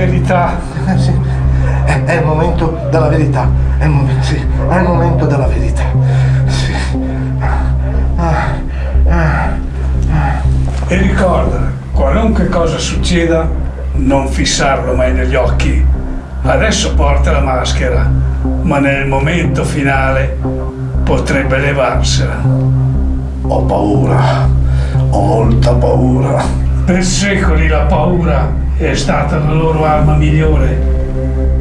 verità. Eh, sì. È, è il momento della verità. È il, momento, sì. è il momento della verità. Sì. E ricorda, qualunque cosa succeda, non fissarlo mai negli occhi. Adesso porta la maschera, ma nel momento finale potrebbe levarsela. Ho paura, ho molta paura. Per secoli la paura è stata la loro arma migliore.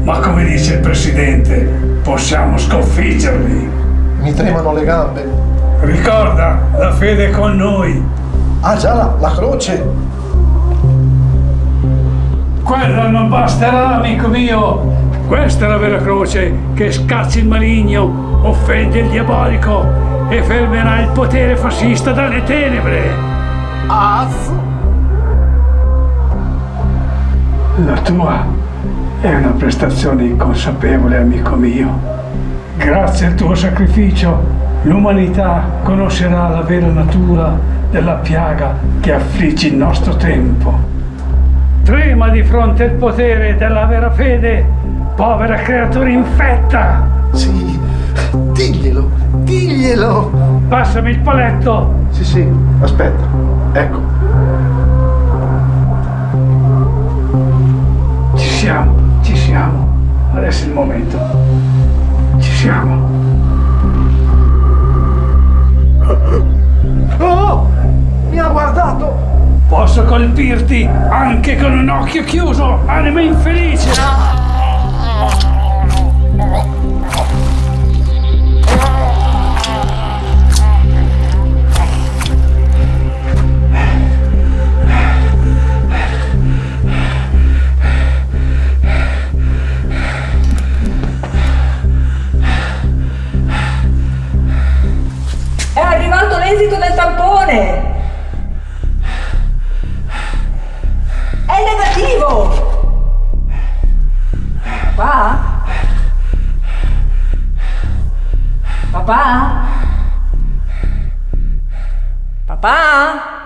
Ma come dice il Presidente, possiamo sconfiggerli. Mi tremano le gambe. Ricorda, la fede è con noi. Ah già, la, croce. Quella non basterà, amico mio. Questa è la vera croce che scaccia il maligno, offende il diabolico e fermerà il potere fascista dalle tenebre. Az. La tua è una prestazione inconsapevole, amico mio. Grazie al tuo sacrificio, l'umanità conoscerà la vera natura della piaga che affligge il nostro tempo. Trema di fronte al potere della vera fede, povera creatura infetta! Sì, diglielo, diglielo. Passami il paletto! Sì, sì, aspetta. Ecco. Adesso è il momento. Ci siamo. Oh! Mi ha guardato! Posso colpirti anche con un occhio chiuso, anima infelice! L'esito del tampone! È negativo! Papà? Papà? Papà?